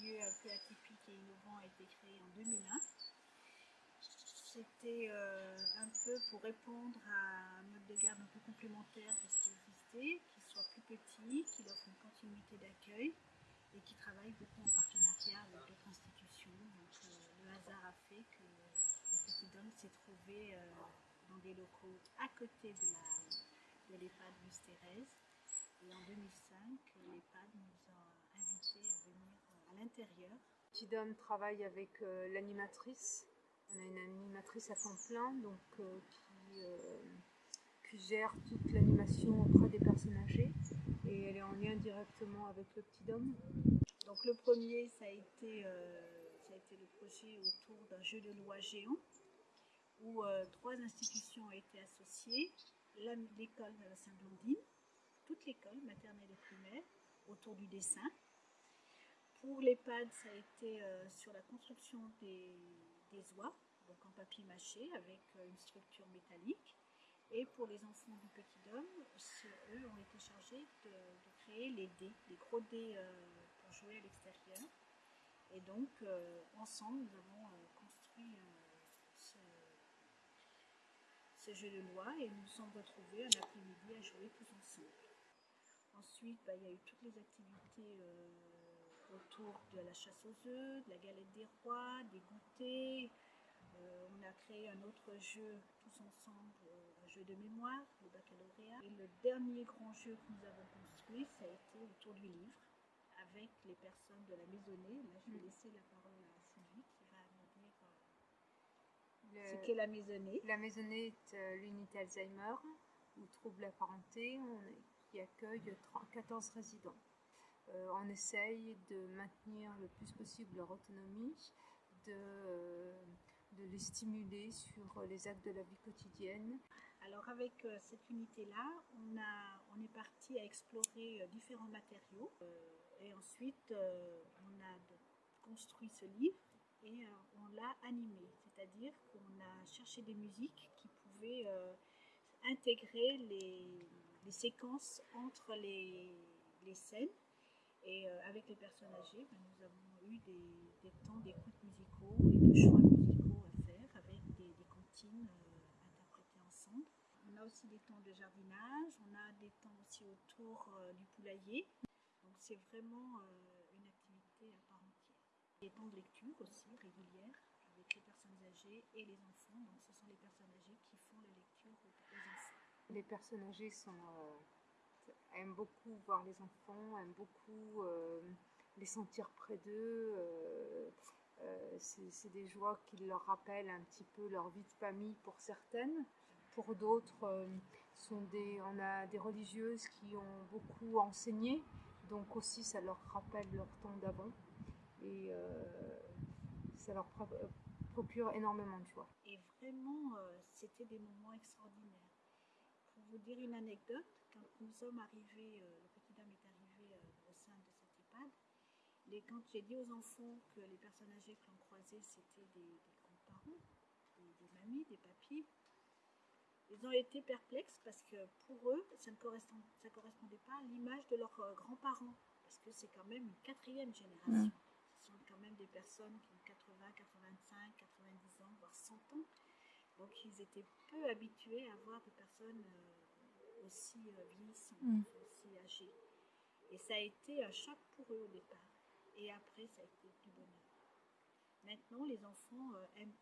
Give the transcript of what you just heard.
lieu un peu atypique et innovant a été créé en 2001. C'était euh, un peu pour répondre à un mode de garde un peu complémentaire de ce qui existait, qui soit plus petit, qui offre une continuité d'accueil et qui travaille beaucoup en partenariat avec d'autres institutions. Donc euh, le hasard a fait que le Petit Dôme s'est trouvé euh, dans des locaux à côté de de l'EHPAD. Et en 2005, l'EHPAD nous a invités à venir à l'intérieur. Petit Dôme travaille avec l'animatrice. On a une animatrice à temps plein donc, qui, qui gère toute l'animation auprès des personnes âgées et elle est en lien directement avec le petit dôme. Donc le premier, ça a été, euh, le projet autour d'un jeu de loi géant où euh, trois institutions ont été associées, l'école de la Saint-Blandine, toute l'école maternelle et primaire, autour du dessin. Pour l'EHPAD, ça a été euh, sur la construction des, oies, donc en papier mâché avec une structure métallique. Et pour les enfants du Petit Dôme, eux ont été chargés de, créer les dés, les gros dés euh, pour jouer à l'extérieur. Et donc, euh, ensemble, nous avons euh, construit ce, jeu de loi et nous nous sommes retrouvés un après-midi à jouer tous ensemble. Ensuite, bah, il y a eu toutes les activités autour de la chasse aux œufs, de la galette des rois, des goûters, euh, on a créé un autre jeu tous ensemble, euh, un jeu de mémoire, le baccalauréat. Et le dernier grand jeu que nous avons construit, ça a été autour du livre, avec les personnes de la maisonnée. Là, je vais mm. laisser la parole à Sylvie qui va nous dire euh, ce qu'est la maisonnée. La maisonnée est l'unité Alzheimer ou trouble apparenté qui accueille 14 résidents. On essaye de maintenir le plus possible leur autonomie, de de les stimuler sur les actes de la vie quotidienne. Alors avec euh, cette unité-là, on, on est parti à explorer euh, différents matériaux euh, et ensuite on a construit ce livre et on l'a animé, c'est-à-dire qu'on a cherché des musiques qui pouvaient intégrer les, séquences entre les, scènes. Et avec les personnes âgées, ben, nous avons eu des, des temps d'écoute musicaux et de choix musicaux euh, interpréter ensemble. On a aussi des temps de jardinage, on a des temps aussi autour euh, du poulailler. Donc c'est vraiment euh, une activité à part entière. Des temps de lecture aussi régulières avec les personnes âgées et les enfants. Donc ce sont les personnes âgées qui font la lecture enfants. Les personnes âgées sont, aiment beaucoup voir les enfants, aiment beaucoup les sentir près d'eux. Euh, c'est des joies qui leur rappellent un petit peu leur vie de famille pour certaines. Pour d'autres, euh, on a des religieuses qui ont beaucoup enseigné, donc aussi ça leur rappelle leur temps d'avant. Et euh, ça leur procure énormément de joie. Et vraiment, c'était des moments extraordinaires. Pour vous dire une anecdote, quand nous sommes arrivés, le petit dame est arrivé au sein de cette EHPAD, quand j'ai dit aux enfants que les personnes âgées que l'on croisait, c'était des, grands-parents, des, mamies, des papis, ils ont été perplexes parce que pour eux, ça ne correspondait pas à l'image de leurs euh, grands-parents. Parce que c'est quand même une quatrième génération. Ce sont quand même des personnes qui ont 80, 85, 90 ans, voire 100 ans. Donc ils étaient peu habitués à voir des personnes euh, aussi euh, vieillissantes, mm. aussi âgées. Et ça a été un choc pour eux au départ. Et après, ça a été du bonheur. Maintenant, les enfants euh, aiment